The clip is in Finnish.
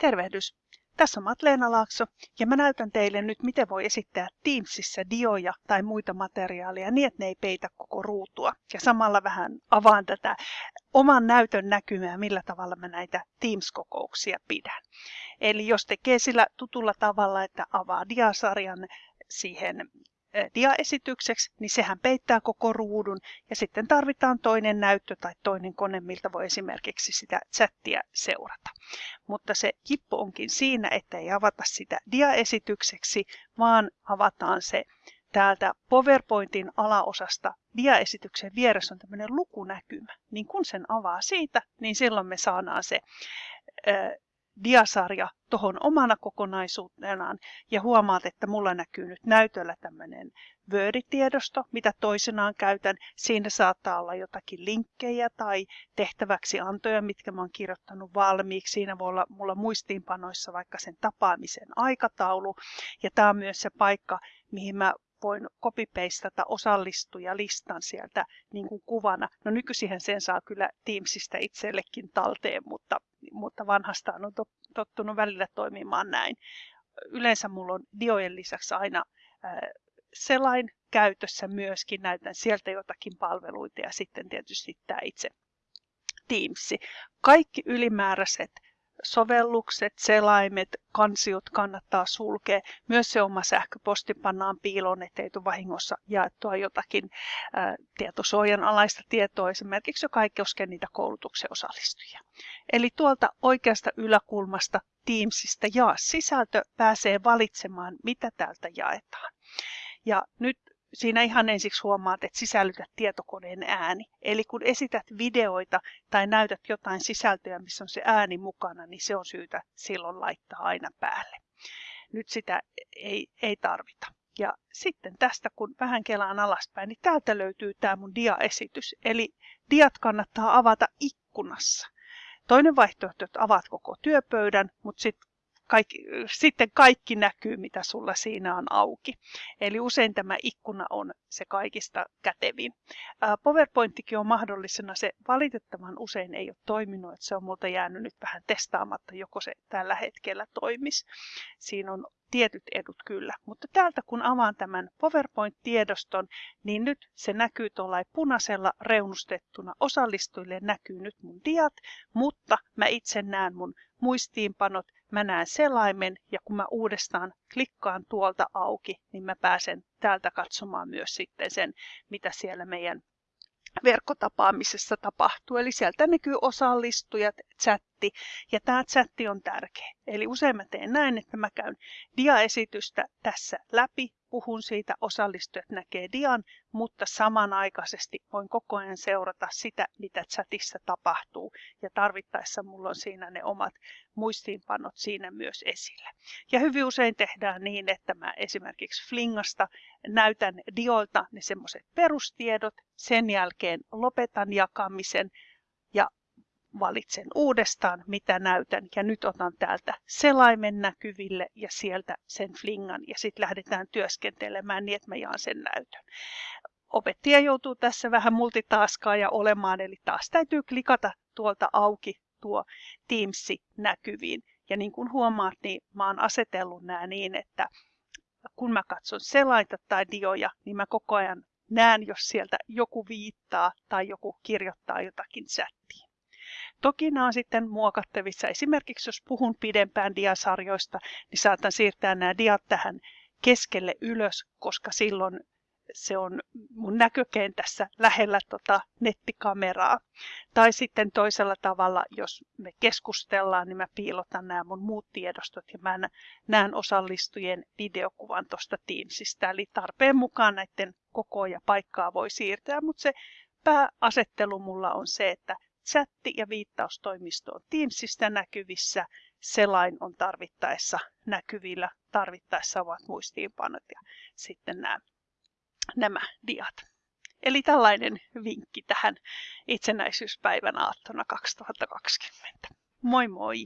Tervehdys! Tässä on Matleena Laakso ja mä näytän teille nyt, miten voi esittää Teamsissa dioja tai muita materiaaleja niin, että ne ei peitä koko ruutua. Ja samalla vähän avaan tätä oman näytön näkymää, millä tavalla mä näitä Teams-kokouksia pidän. Eli jos tekee sillä tutulla tavalla, että avaa diasarjan siihen diaesitykseksi, niin sehän peittää koko ruudun ja sitten tarvitaan toinen näyttö tai toinen kone, miltä voi esimerkiksi sitä chattia seurata. Mutta se kippo onkin siinä, että ei avata sitä diaesitykseksi, vaan avataan se täältä PowerPointin alaosasta diaesityksen vieressä on tämmöinen lukunäkymä. Niin kun sen avaa siitä, niin silloin me saadaan se diasarja tuohon omana kokonaisuutenaan ja huomaat, että mulla näkyy nyt näytöllä tämmöinen Word-tiedosto, mitä toisenaan käytän. Siinä saattaa olla jotakin linkkejä tai tehtäväksi antoja, mitkä mä oon kirjoittanut valmiiksi. Siinä voi olla mulla muistiinpanoissa vaikka sen tapaamisen aikataulu. Ja tämä on myös se paikka, mihin mä voin copy-pastata listan sieltä niin kuin kuvana. No nykyisin sen saa kyllä Teamsista itsellekin talteen, mutta, mutta vanhastaan on tottunut välillä toimimaan näin. Yleensä mulla on diojen lisäksi aina selain käytössä myöskin, näytän sieltä jotakin palveluita ja sitten tietysti tämä itse Teams. Kaikki ylimääräiset sovellukset, selaimet, kansiot kannattaa sulkea. Myös se oma sähköposti pannaan piiloon, ettei tule vahingossa jaettua jotakin ää, tietosuojan alaista tietoa, esimerkiksi joka ei koske niitä koulutuksen osallistujia. Eli tuolta oikeasta yläkulmasta Teamsista jaa sisältö pääsee valitsemaan, mitä täältä jaetaan. Ja nyt siinä ihan ensiksi huomaat, että sisällytät tietokoneen ääni. Eli kun esität videoita tai näytät jotain sisältöä, missä on se ääni mukana, niin se on syytä silloin laittaa aina päälle. Nyt sitä ei, ei tarvita. Ja sitten tästä, kun vähän kelaan alaspäin, niin täältä löytyy tämä mun diaesitys. Eli diat kannattaa avata ikkunassa. Toinen vaihtoehto, että avaat koko työpöydän, mutta sitten kaikki, sitten kaikki näkyy, mitä sulla siinä on auki. Eli usein tämä ikkuna on se kaikista kätevin. PowerPointikin on mahdollisena, se valitettavan usein ei ole toiminut, että se on multa jäänyt nyt vähän testaamatta, joko se tällä hetkellä toimisi. Siinä on tietyt edut kyllä, mutta täältä kun avaan tämän PowerPoint-tiedoston, niin nyt se näkyy tuolla punaisella reunustettuna. Osallistujille näkyy nyt mun diat, mutta mä itse näen mun muistiinpanot, mä näen selaimen ja kun mä uudestaan klikkaan tuolta auki, niin mä pääsen täältä katsomaan myös sitten sen, mitä siellä meidän verkkotapaamisessa tapahtuu. Eli sieltä näkyy osallistujat, chatti ja tämä chatti on tärkeä. Eli usein mä teen näin, että mä käyn diaesitystä tässä läpi puhun siitä, osallistujat näkee dian, mutta samanaikaisesti voin koko ajan seurata sitä, mitä chatissa tapahtuu. Ja tarvittaessa mulla on siinä ne omat muistiinpanot siinä myös esillä. Ja hyvin usein tehdään niin, että mä esimerkiksi Flingasta näytän diolta ne semmoiset perustiedot, sen jälkeen lopetan jakamisen ja valitsen uudestaan, mitä näytän. Ja nyt otan täältä selaimen näkyville ja sieltä sen flingan ja sitten lähdetään työskentelemään niin, että mä jaan sen näytön. Opettaja joutuu tässä vähän multitaskaa ja olemaan, eli taas täytyy klikata tuolta auki tuo Teamsi näkyviin. Ja niin kuin huomaat, niin mä oon asetellut nämä niin, että kun mä katson selaita tai dioja, niin mä koko ajan näen, jos sieltä joku viittaa tai joku kirjoittaa jotakin chattiin. Toki nämä on sitten muokattavissa. Esimerkiksi jos puhun pidempään diasarjoista, niin saatan siirtää nämä diat tähän keskelle ylös, koska silloin se on mun näkökentässä lähellä tota nettikameraa. Tai sitten toisella tavalla, jos me keskustellaan, niin mä piilotan nämä mun muut tiedostot ja mä näen osallistujien videokuvan tuosta Teamsista. Eli tarpeen mukaan näiden koko ja paikkaa voi siirtää, mutta se pääasettelu mulla on se, että chatti ja viittaustoimisto on Teamsista näkyvissä. Selain on tarvittaessa näkyvillä, tarvittaessa ovat muistiinpanot ja sitten nämä, nämä diat. Eli tällainen vinkki tähän itsenäisyyspäivän aattona 2020. Moi moi!